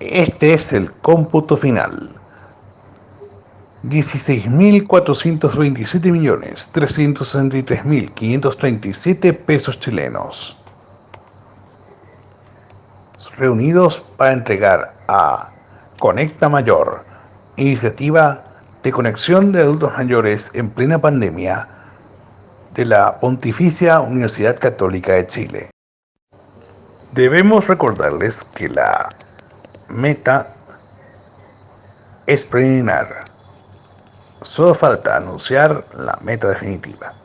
Este es el cómputo final. 16.427.363.537 pesos chilenos reunidos para entregar a Conecta Mayor, iniciativa de conexión de adultos mayores en plena pandemia de la Pontificia Universidad Católica de Chile. Debemos recordarles que la meta es preliminar. Solo falta anunciar la meta definitiva.